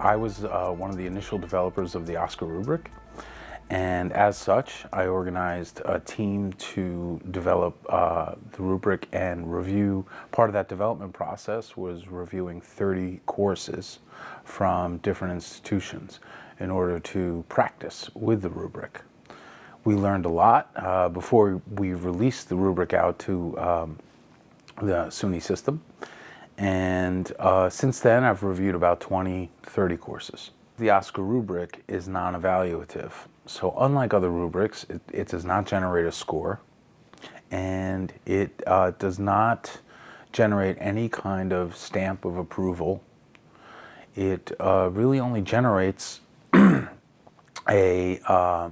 I was uh, one of the initial developers of the OSCQR rubric and as such I organized a team to develop uh, the rubric and review. Part of that development process was reviewing 30 courses from different institutions in order to practice with the rubric. We learned a lot uh, before we released the rubric out to um, the SUNY system. And uh, since then, I've reviewed about 20, 30 courses. The OSCQR rubric is non-evaluative. So unlike other rubrics, it, it, does not generate a score and it uh, does not generate any kind of stamp of approval. It uh, really only generates a, uh,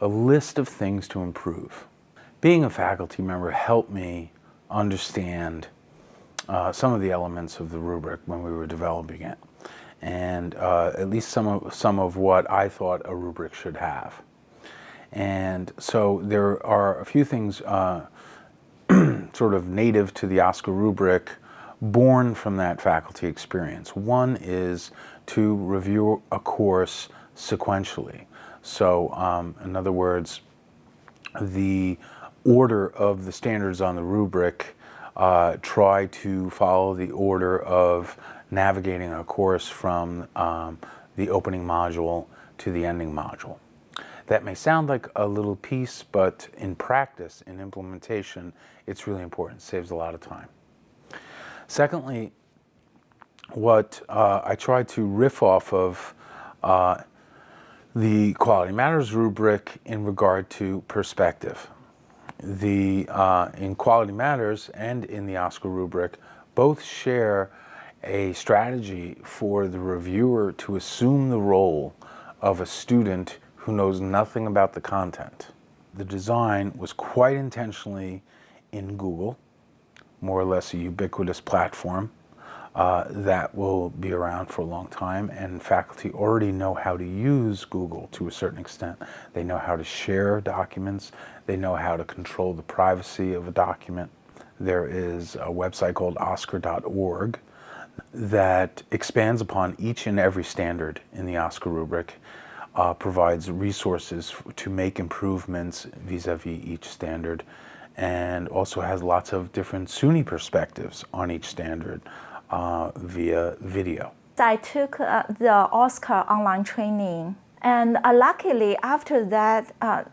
a list of things to improve. Being a faculty member helped me understand uh, some of the elements of the rubric when we were developing it and uh, at least some of, some of what I thought a rubric should have. And so there are a few things uh, sort of native to the OSCQR rubric born from that faculty experience. One is to review a course sequentially. So um, in other words, the order of the standards on the rubric uh, try to follow the order of navigating a course from um, the opening module to the ending module. That may sound like a little piece, but in practice, in implementation, it's really important. It saves a lot of time. Secondly, what uh, I try to riff off of uh, the Quality Matters rubric in regard to perspective. The, uh, in Quality Matters and in the OSCQR rubric, both share a strategy for the reviewer to assume the role of a student who knows nothing about the content. The design was quite intentionally in Google, more or less a ubiquitous platform uh, that will be around for a long time and faculty already know how to use Google to a certain extent. They know how to share documents, they know how to control the privacy of a document. There is a website called oscqr.org that expands upon each and every standard in the OSCQR rubric, uh, provides resources to make improvements vis-a-vis -vis each standard, and also has lots of different SUNY perspectives on each standard uh, via video. I took uh, the OSCQR online training, and uh, luckily after that uh,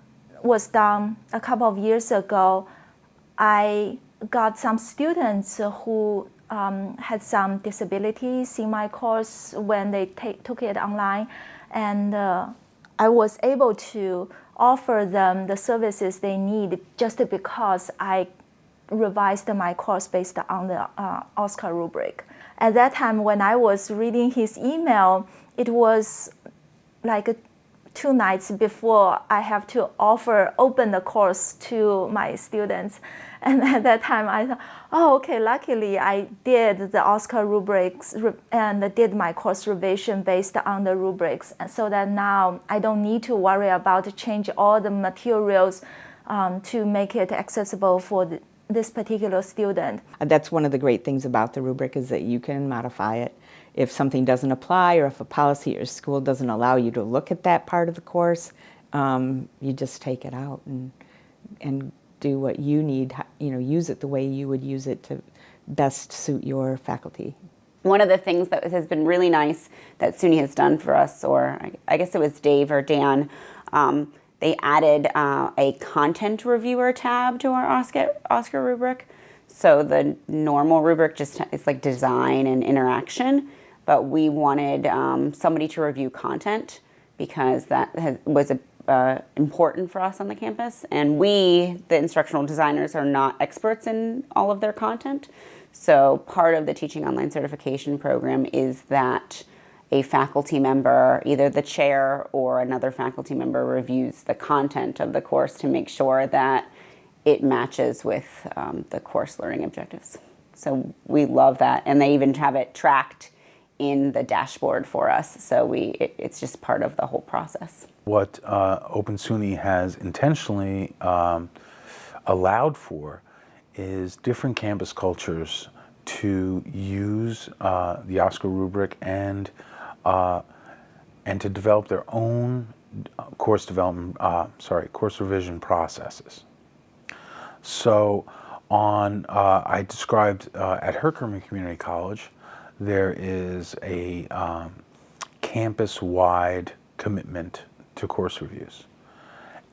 was done a couple of years ago, I got some students who um, had some disabilities in my course when they took it online. And uh, I was able to offer them the services they need just because I revised my course based on the uh, OSCQR rubric. At that time, when I was reading his email, it was like two nights before I have to offer, open the course to my students. And at that time I thought, oh, okay, luckily I did the OSCQR rubrics and did my course revision based on the rubrics. And so that now I don't need to worry about change all the materials um, to make it accessible for the, this particular student. That's one of the great things about the rubric is that you can modify it if something doesn't apply or if a policy or school doesn't allow you to look at that part of the course, um, you just take it out and, and do what you need, you know, use it the way you would use it to best suit your faculty. One of the things that has been really nice that SUNY has done for us, or I guess it was Dave or Dan, um, they added uh, a content reviewer tab to our OSCQR, OSCQR rubric. So the normal rubric just is like design and interaction but we wanted um, somebody to review content because that has, was a, uh, important for us on the campus. And we, the instructional designers, are not experts in all of their content. So part of the Teaching Online Certification Program is that a faculty member, either the chair or another faculty member reviews the content of the course to make sure that it matches with um, the course learning objectives. So we love that. And they even have it tracked in the dashboard for us. So we, it, it's just part of the whole process. What uh, Open SUNY has intentionally um, allowed for is different campus cultures to use uh, the OSCQR rubric and uh, and to develop their own uh, course development, uh, sorry, course revision processes. So, on uh, I described uh, at Herkimer Community College, there is a um, campus-wide commitment to course reviews.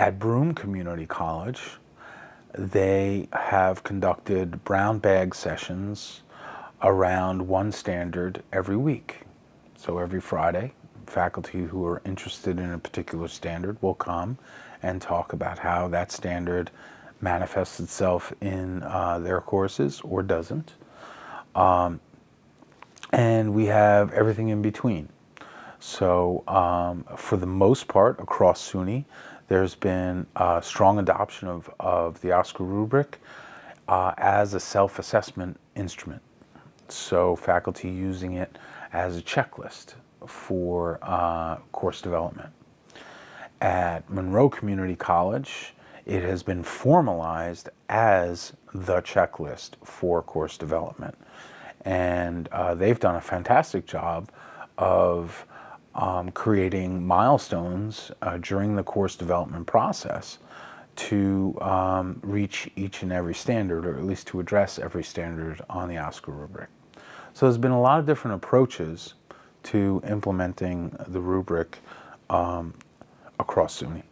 At Broome Community College, they have conducted brown bag sessions around one standard every week. So every Friday, faculty who are interested in a particular standard will come and talk about how that standard manifests itself in uh, their courses or doesn't. Um, and we have everything in between. So um, for the most part, across SUNY, there's been a strong adoption of, of the OSCQR rubric uh, as a self-assessment instrument. So faculty using it as a checklist for uh, course development. At Monroe Community College, it has been formalized as the checklist for course development. And uh, they've done a fantastic job of um, creating milestones uh, during the course development process to um, reach each and every standard, or at least to address every standard on the OSCQR rubric. So there's been a lot of different approaches to implementing the rubric um, across SUNY.